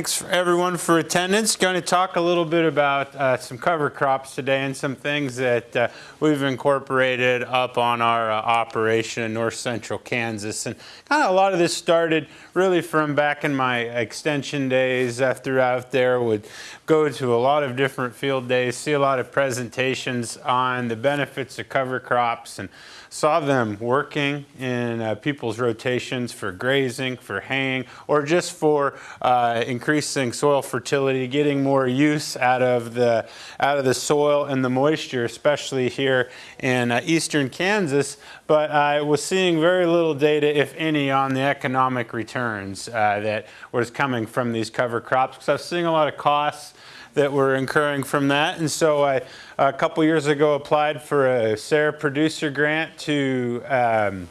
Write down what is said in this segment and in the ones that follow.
Thanks for everyone for attendance. Going to talk a little bit about uh, some cover crops today and some things that uh, we've incorporated up on our uh, operation in north central Kansas. And kind of a lot of this started really from back in my extension days uh, throughout there. Would go to a lot of different field days, see a lot of presentations on the benefits of cover crops and saw them working in uh, people's rotations for grazing, for haying, or just for uh, increasing soil fertility, getting more use out of the out of the soil and the moisture, especially here in uh, eastern Kansas. But I was seeing very little data, if any, on the economic returns uh, that was coming from these cover crops. Because I was seeing a lot of costs that we're incurring from that. And so I, a couple years ago, applied for a SARE producer grant to um,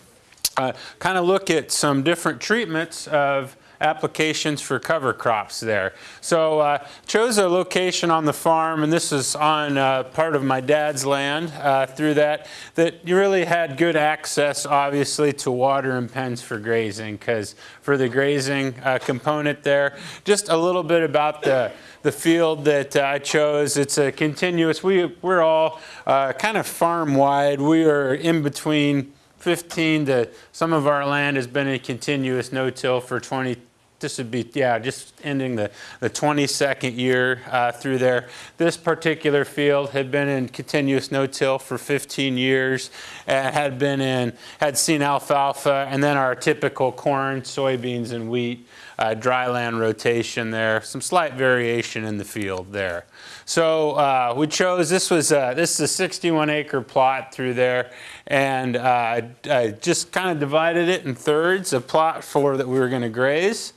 uh, kind of look at some different treatments of applications for cover crops there. So uh, chose a location on the farm, and this is on uh, part of my dad's land uh, through that, that you really had good access, obviously, to water and pens for grazing, because for the grazing uh, component there, just a little bit about the the field that uh, I chose. It's a continuous, we, we're all uh, kind of farm wide. We are in between 15 to, some of our land has been a continuous no-till for 20, this would be, yeah, just ending the, the 22nd year uh, through there. This particular field had been in continuous no-till for 15 years, uh, had been in, had seen alfalfa, and then our typical corn, soybeans, and wheat uh, dryland rotation there, some slight variation in the field there. So uh, we chose, this was, uh, this is a 61 acre plot through there, and uh, I just kind of divided it in thirds, a plot for that we were gonna graze,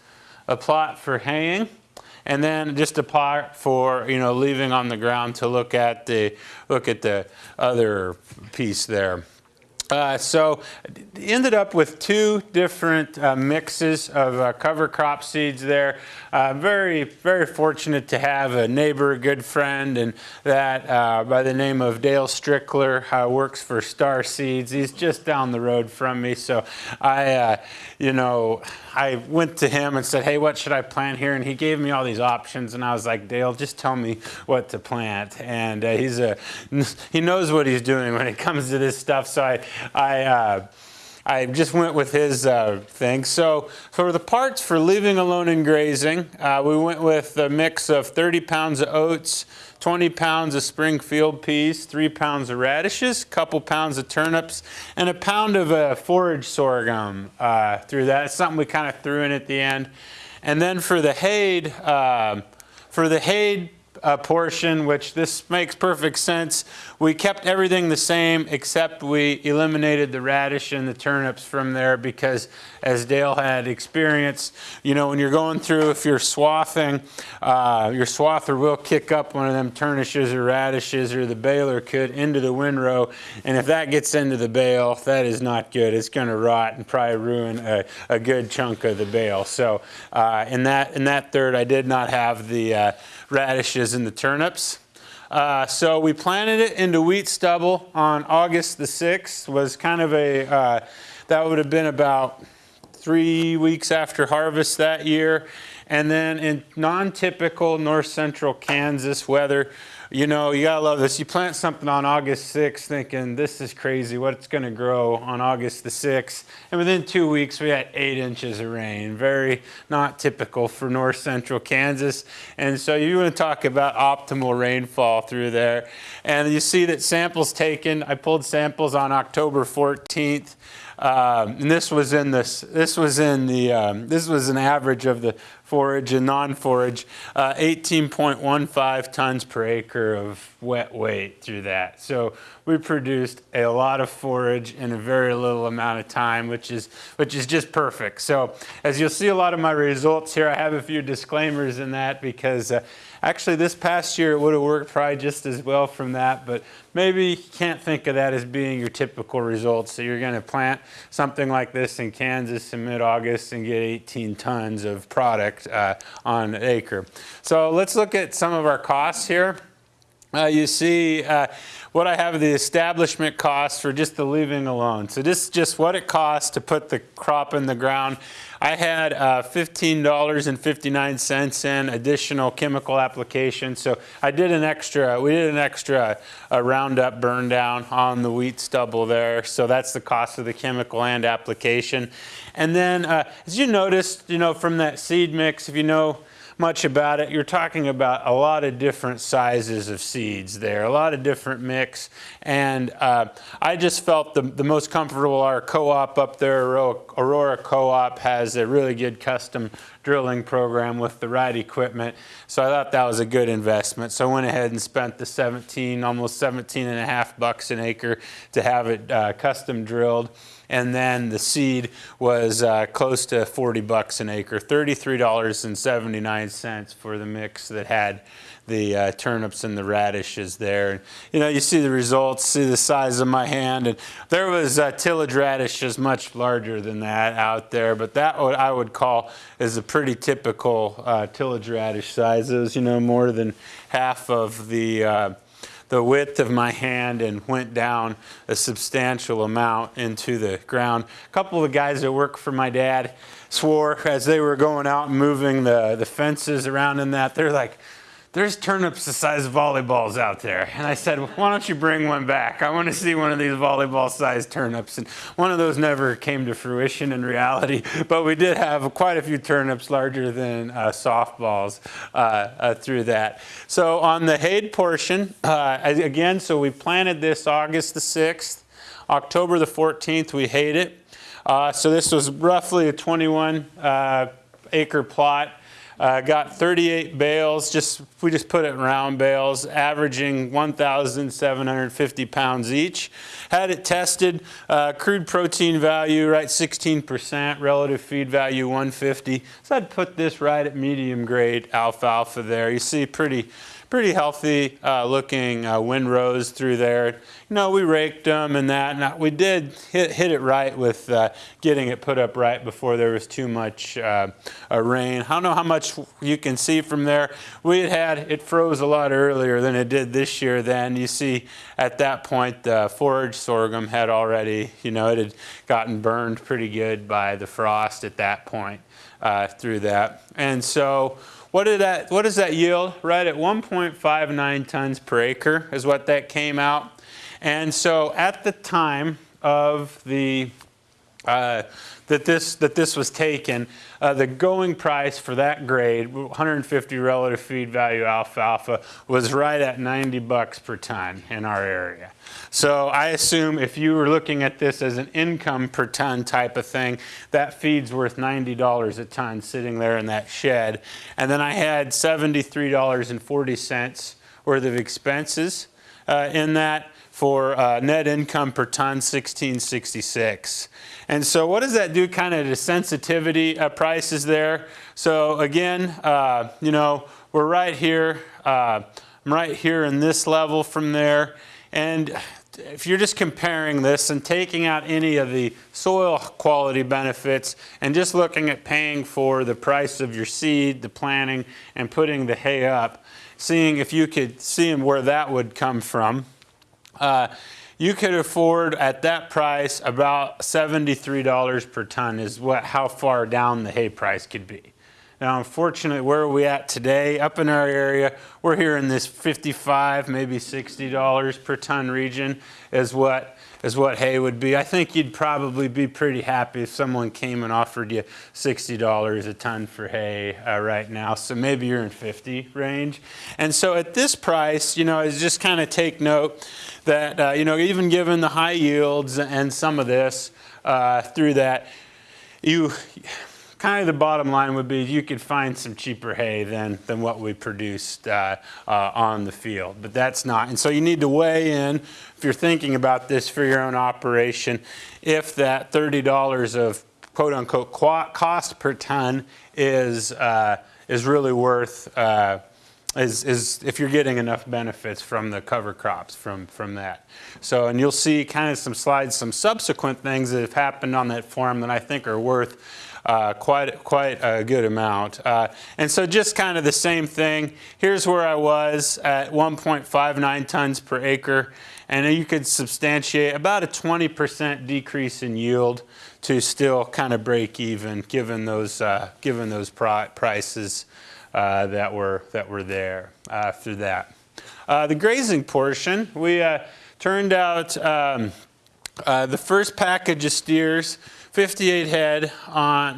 a plot for haying, and then just a plot for you know leaving on the ground to look at the look at the other piece there. Uh, so ended up with two different uh, mixes of uh, cover crop seeds there. Uh, very, very fortunate to have a neighbor, a good friend, and that uh, by the name of Dale Strickler uh, works for Star Seeds. He's just down the road from me. So I, you know, I went to him and said, hey, what should I plant here? And he gave me all these options. And I was like, Dale, just tell me what to plant. And he's a, he knows what he's doing when it comes to this stuff. So I, I, uh, I just went with his uh, thing. So for the parts for leaving alone and grazing, uh, we went with a mix of 30 pounds of oats, 20 pounds of Springfield peas, three pounds of radishes, couple pounds of turnips, and a pound of uh, forage sorghum uh, through that. It's something we kind of threw in at the end. And then for the hay, uh, for the hay uh, portion, which this makes perfect sense. We kept everything the same except we eliminated the radish and the turnips from there because as Dale had experienced, you know, when you're going through, if you're swathing, uh, your swather will kick up one of them turnishes or radishes or the baler could into the windrow. And if that gets into the bale, that is not good. It's going to rot and probably ruin a, a, good chunk of the bale. So uh, in, that, in that third, I did not have the uh, radishes and the turnips. Uh, so we planted it into wheat stubble on August the 6th, was kind of a, uh, that would have been about three weeks after harvest that year. And then in non-typical north central Kansas weather, you know, you gotta love this. You plant something on August 6th thinking, this is crazy, what's gonna grow on August the 6th. And within two weeks, we had eight inches of rain. Very not typical for north central Kansas. And so you wanna talk about optimal rainfall through there. And you see that samples taken, I pulled samples on October 14th. Um, and this was in this. This was in the. Um, this was an average of the forage and non-forage. Uh, 18.15 tons per acre of wet weight through that. So we produced a lot of forage in a very little amount of time, which is which is just perfect. So as you'll see, a lot of my results here. I have a few disclaimers in that because. Uh, Actually, this past year it would have worked probably just as well from that, but maybe you can't think of that as being your typical results. So you're going to plant something like this in Kansas in mid-August and get 18 tons of product uh, on an acre. So let's look at some of our costs here. uh, you see uh, what I have the establishment cost for just the leaving alone. So this is just what it costs to put the crop in the ground. I had uh, $15.59 in additional chemical application. So I did an extra, we did an extra uh, Roundup burn down on the wheat stubble there. So that's the cost of the chemical and application. And then uh, as you noticed, you know, from that seed mix, if you know, much about it. You're talking about a lot of different sizes of seeds there, a lot of different mix. And uh, I just felt the, the most comfortable, our co-op up there, Aurora Co-op has a really good custom drilling program with the right equipment. So I thought that was a good investment. So I went ahead and spent the 17, almost 17 and a half bucks an acre to have it uh, custom drilled and then the seed was uh, close to 40 bucks an acre, $33.79 for the mix that had the uh, turnips and the radishes there. And, you know, you see the results, see the size of my hand, and there was uh, tillage radishes much larger than that out there, but that what I would call is a pretty typical uh, tillage radish size. It was, you know, more than half of the uh, the width of my hand and went down a substantial amount into the ground. A couple of the guys that work for my dad swore as they were going out and moving the, the fences around in that, they're like, there's turnips the size of volleyballs out there. And I said, why don't you bring one back? I want to see one of these volleyball sized turnips. And one of those never came to fruition in reality, but we did have quite a few turnips larger than uh, softballs uh, uh, through that. So on the hayed portion, uh, again, so we planted this August the 6th. October the 14th, we hayed it. Uh, so this was roughly a 21 uh, acre plot. Uh, got 38 bales, just we just put it in round bales, averaging 1,750 pounds each. Had it tested, uh, crude protein value right 16%, relative feed value 150. So I'd put this right at medium grade alfalfa there. You see pretty pretty healthy uh, looking uh, windrows through there. You know, we raked them and that. And we did hit, hit it right with uh, getting it put up right before there was too much uh, rain. I don't know how much you can see from there. We had had, it froze a lot earlier than it did this year then. You see at that point the forage sorghum had already, you know, it had gotten burned pretty good by the frost at that point uh, through that. And so what, did that, what does that yield? Right at 1.59 tons per acre is what that came out. And so at the time of the uh, that this that this was taken, uh, the going price for that grade, 150 relative feed value alfalfa, was right at 90 bucks per ton in our area. So I assume if you were looking at this as an income per ton type of thing, that feed's worth $90 a ton sitting there in that shed. And then I had $73.40 worth of expenses uh, in that for uh, net income per ton 1666. And so what does that do kind of to sensitivity uh, prices there? So again, uh, you know, we're right here, uh, I'm right here in this level from there. And if you're just comparing this and taking out any of the soil quality benefits and just looking at paying for the price of your seed, the planting, and putting the hay up, seeing if you could see where that would come from. Uh, you could afford at that price about $73 per ton is what how far down the hay price could be. Now, unfortunately, where are we at today? Up in our area, we're here in this 55, maybe $60 per ton region is what is what hay would be. I think you'd probably be pretty happy if someone came and offered you $60 a ton for hay uh, right now. So maybe you're in 50 range. And so at this price, you know, is just kind of take note that, uh, you know, even given the high yields and some of this uh, through that, you kind of the bottom line would be you could find some cheaper hay than, than what we produced uh, uh, on the field, but that's not. And so you need to weigh in, if you're thinking about this for your own operation, if that $30 of quote unquote cost per ton is, uh, is really worth uh, is, is if you're getting enough benefits from the cover crops from, from that. So, and you'll see kind of some slides, some subsequent things that have happened on that farm that I think are worth uh, quite, quite a good amount. Uh, and so just kind of the same thing. Here's where I was at 1.59 tons per acre. And you could substantiate about a 20% decrease in yield to still kind of break even given those, uh, given those prices uh, that, were, that were there after that. Uh, the grazing portion, we uh, turned out um, uh, the first package of steers 58 head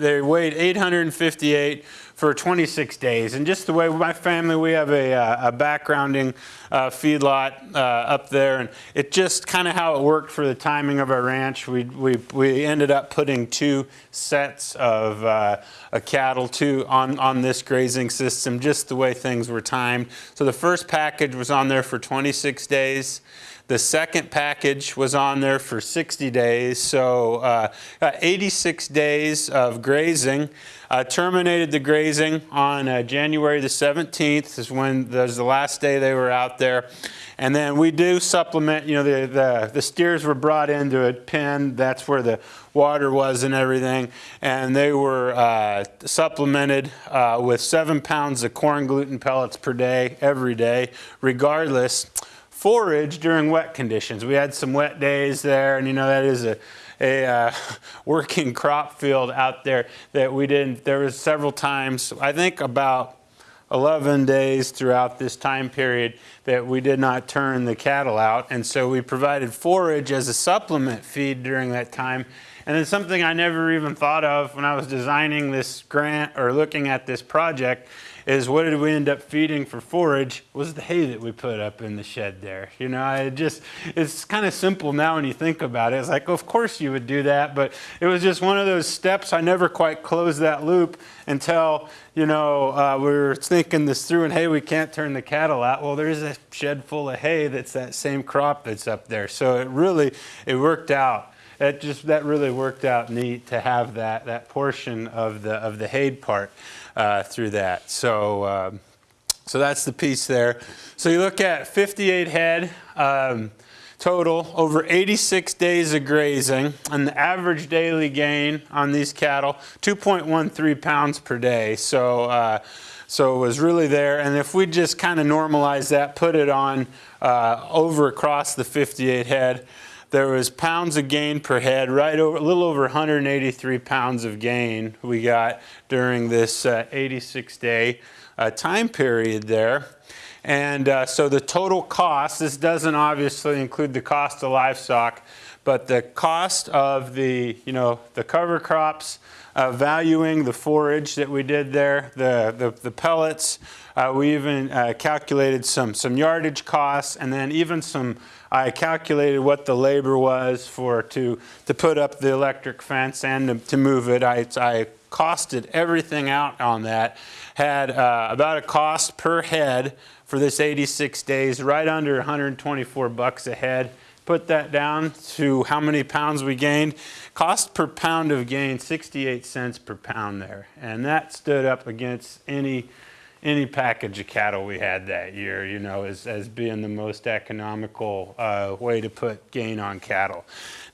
they weighed 858 for 26 days. And just the way my family, we have a, uh, a backgrounding uh, feedlot uh, up there, and it just kind of how it worked for the timing of our ranch. We, we, we ended up putting two sets of uh, cattle to, on, on this grazing system, just the way things were timed. So the first package was on there for 26 days. The second package was on there for 60 days, so uh, 86 days of grazing. Uh, terminated the grazing on uh, January the 17th is when was the last day they were out there. And then we do supplement, you know, the, the, the steers were brought into a pen. That's where the water was and everything. And they were uh, supplemented uh, with seven pounds of corn gluten pellets per day, every day, regardless forage during wet conditions. We had some wet days there, and you know that is a, a uh, working crop field out there that we didn't. There was several times, I think about 11 days throughout this time period that we did not turn the cattle out, and so we provided forage as a supplement feed during that time. And then something I never even thought of when I was designing this grant or looking at this project is what did we end up feeding for forage was the hay that we put up in the shed there. You know, I just, it's kind of simple now when you think about it. It's like, of course you would do that, but it was just one of those steps. I never quite closed that loop until, you know, uh, we were thinking this through and, hey, we can't turn the cattle out. Well, there's a shed full of hay that's that same crop that's up there. So it really, it worked out it just that really worked out neat to have that that portion of the of the hay part uh, through that. So, um, so that's the piece there. So you look at 58 head um, total over 86 days of grazing and the average daily gain on these cattle 2.13 pounds per day. So, uh, so it was really there. And if we just kind of normalize that, put it on uh, over across the 58 head, there was pounds of gain per head, right over a little over 183 pounds of gain we got during this uh, 86 day uh, time period there. And uh, so the total cost, this doesn't obviously include the cost of livestock, but the cost of the, you know, the cover crops, uh, valuing the forage that we did there, the, the, the pellets, uh, we even uh, calculated some, some yardage costs and then even some I calculated what the labor was for to, to put up the electric fence and to, to move it. I, I costed everything out on that. Had uh, about a cost per head for this 86 days, right under 124 bucks a head. Put that down to how many pounds we gained. Cost per pound of gain, 68 cents per pound there. And that stood up against any any package of cattle we had that year, you know, as, as being the most economical uh, way to put gain on cattle.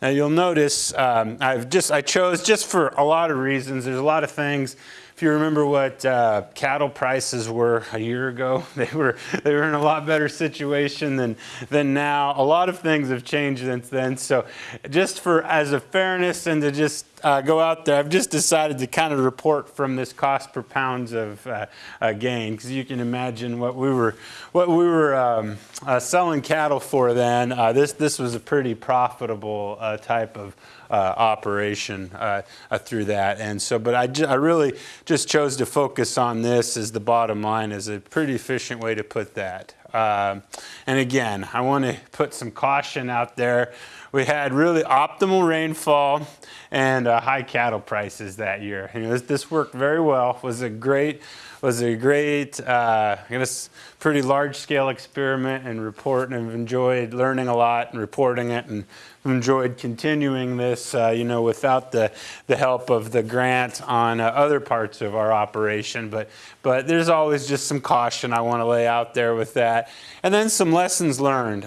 Now you'll notice um, I've just, I chose just for a lot of reasons, there's a lot of things if you remember what uh, cattle prices were a year ago, they were they were in a lot better situation than than now. A lot of things have changed since then. So, just for as a fairness and to just uh, go out there, I've just decided to kind of report from this cost per pounds of uh, uh gain because you can imagine what we were what we were um, uh, selling cattle for then. Uh, this this was a pretty profitable type of uh, operation uh, uh, through that. And so, but I, I really just chose to focus on this as the bottom line as a pretty efficient way to put that. Um, and again, I want to put some caution out there. We had really optimal rainfall and uh, high cattle prices that year. You know, this, this worked very well. Was a great was a great, uh, I guess, pretty large scale experiment and report, and I've enjoyed learning a lot and reporting it, and enjoyed continuing this, uh, you know, without the, the help of the grant on uh, other parts of our operation. But, but there's always just some caution I want to lay out there with that. And then some lessons learned.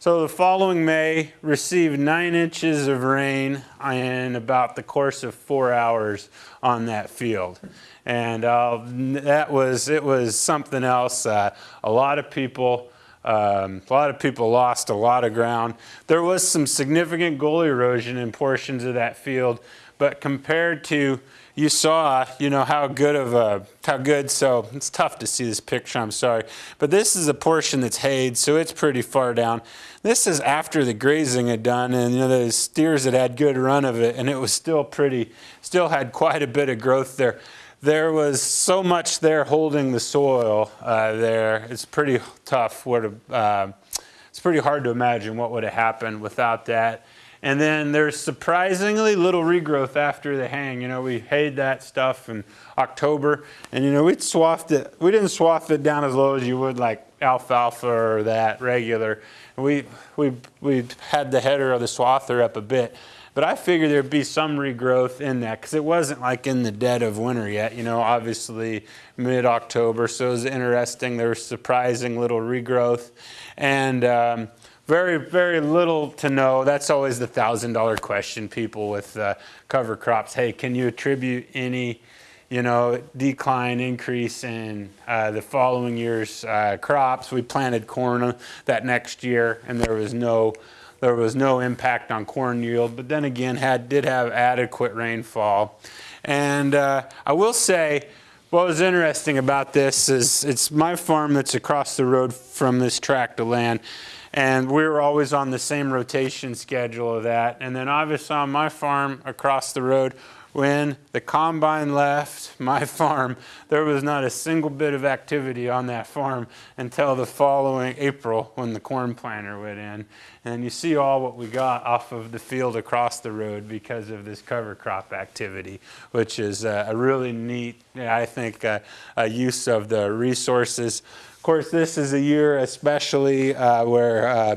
So the following May, received nine inches of rain in about the course of four hours on that field and uh, that was it was something else. Uh, a lot of people. Um, a lot of people lost a lot of ground. There was some significant gully erosion in portions of that field, but compared to you saw, you know, how good of a, how good, so it's tough to see this picture, I'm sorry. But this is a portion that's hayed, so it's pretty far down. This is after the grazing had done, and you know, the steers had had good run of it, and it was still pretty, still had quite a bit of growth there there was so much there holding the soil uh, there. It's pretty tough. What uh, it's pretty hard to imagine what would have happened without that. And then there's surprisingly little regrowth after the hang. You know, we hayed that stuff in October, and you know, we swathed it. We didn't swath it down as low as you would like alfalfa or that regular. We we we had the header of the swather up a bit. But I figured there'd be some regrowth in that because it wasn't like in the dead of winter yet, you know, obviously mid-October. So it was interesting. There was surprising little regrowth. And um, very, very little to no. That's always the $1,000 question, people with uh, cover crops. Hey, can you attribute any you know, decline, increase in uh, the following year's uh, crops. We planted corn that next year, and there was no there was no impact on corn yield, but then again, had did have adequate rainfall. And uh, I will say, what was interesting about this is it's my farm that's across the road from this tract of land. And we were always on the same rotation schedule of that. And then obviously on my farm across the road, when the combine left my farm, there was not a single bit of activity on that farm until the following April when the corn planter went in. And you see all what we got off of the field across the road because of this cover crop activity, which is a really neat, I think, uh, a use of the resources. Of course, this is a year especially uh, where uh,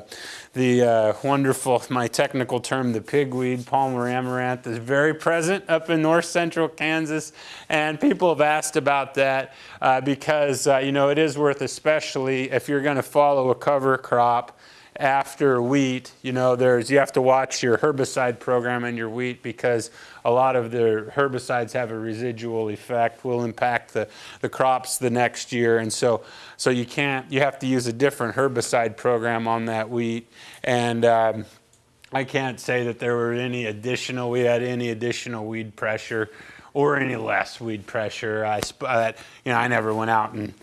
the uh, wonderful, my technical term, the pigweed, Palmer amaranth, is very present up in north central Kansas. And people have asked about that uh, because, uh, you know, it is worth especially if you're going to follow a cover crop after wheat, you know, there's you have to watch your herbicide program and your wheat because a lot of the herbicides have a residual effect, will impact the, the crops the next year. And so, so you can't, you have to use a different herbicide program on that wheat. And um, I can't say that there were any additional, we had any additional weed pressure or any less weed pressure. I, uh, you know, I never went out and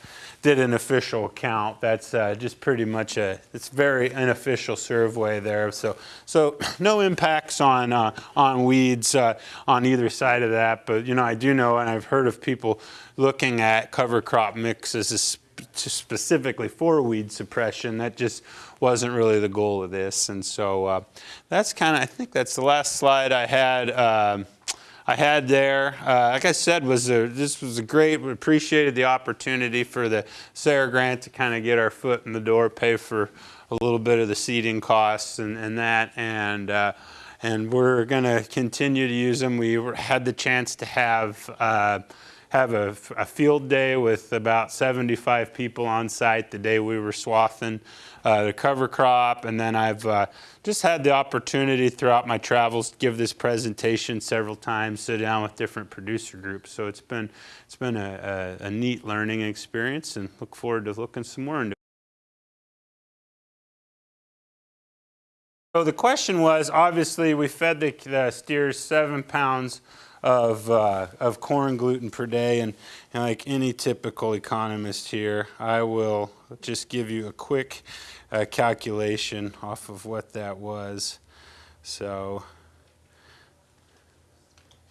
did an official count. That's uh, just pretty much a, it's very unofficial survey there. So, so no impacts on, uh, on weeds uh, on either side of that. But, you know, I do know, and I've heard of people looking at cover crop mixes specifically for weed suppression. That just wasn't really the goal of this. And so uh, that's kind of, I think that's the last slide I had. I had there. Uh, like I said, was a, this was a great, we appreciated the opportunity for the SARE grant to kind of get our foot in the door, pay for a little bit of the seeding costs and, and that. And, uh, and we're going to continue to use them. We had the chance to have uh, have a, a, field day with about 75 people on site the day we were swathing uh, the cover crop. And then I've uh, just had the opportunity throughout my travels to give this presentation several times, sit down with different producer groups. So it's been, it's been a, a, a neat learning experience and look forward to looking some more into. So the question was, obviously we fed the, the steers seven pounds of, uh, of corn gluten per day. And, and, like any typical economist here, I will just give you a quick uh, calculation off of what that was. So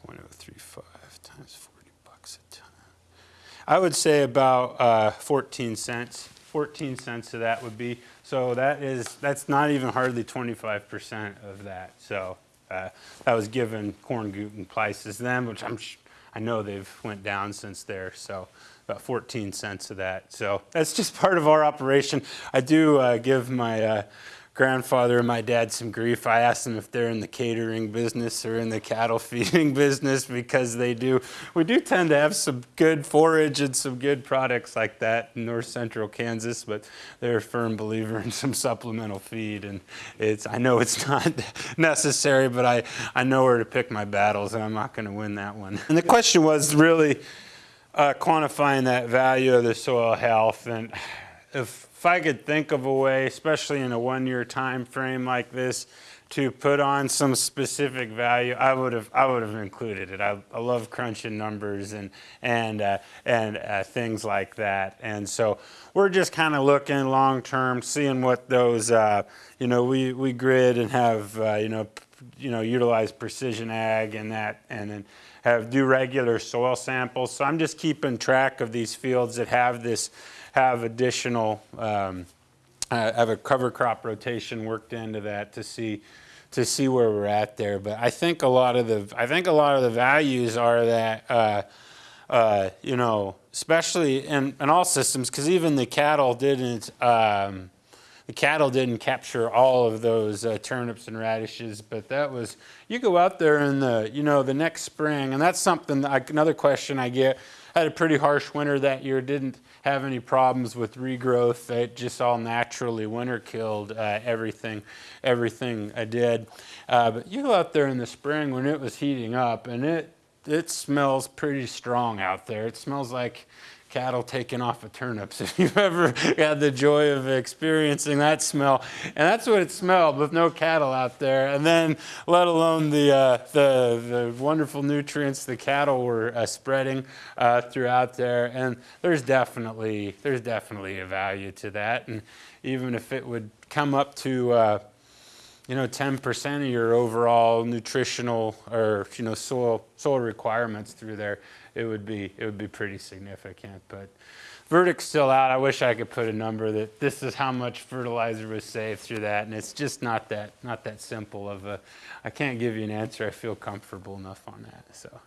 0.035 times 40 bucks a ton. I would say about uh, 14 cents 14 cents of that would be, so that is, that's not even hardly 25% of that. So uh, that was given corn gluten prices then, which I'm, I know they've went down since there. So about 14 cents of that. So that's just part of our operation. I do uh, give my uh, grandfather and my dad some grief. I asked them if they're in the catering business or in the cattle feeding business because they do. We do tend to have some good forage and some good products like that in north central Kansas, but they're a firm believer in some supplemental feed. And it's, I know it's not necessary, but I, I know where to pick my battles and I'm not going to win that one. And the question was really uh, quantifying that value of the soil health. And if if I could think of a way, especially in a one-year time frame like this, to put on some specific value, I would have I would have included it. I, I love crunching numbers and and uh, and uh, things like that. And so we're just kind of looking long term, seeing what those uh, you know we we grid and have uh, you know you know utilize precision ag and that and then have do regular soil samples. So I'm just keeping track of these fields that have this have additional, um, uh, have a cover crop rotation worked into that to see to see where we're at there. But I think a lot of the I think a lot of the values are that uh, uh, you know, especially in, in all systems, because even the cattle didn't. Um, the cattle didn't capture all of those uh, turnips and radishes, but that was, you go out there in the, you know, the next spring, and that's something, that, another question I get, I had a pretty harsh winter that year, didn't have any problems with regrowth. It just all naturally winter killed uh, everything, everything I did. Uh, but you go out there in the spring when it was heating up, and it it smells pretty strong out there. It smells like cattle taking off of turnips. If you've ever had the joy of experiencing that smell, and that's what it smelled with no cattle out there, and then let alone the uh, the, the wonderful nutrients the cattle were uh, spreading uh, throughout there. And there's definitely there's definitely a value to that, and even if it would come up to uh, you know, 10% of your overall nutritional or, you know, soil, soil requirements through there, it would be, it would be pretty significant. But verdict's still out. I wish I could put a number that this is how much fertilizer was saved through that. And it's just not that, not that simple of a, I can't give you an answer. I feel comfortable enough on that, so.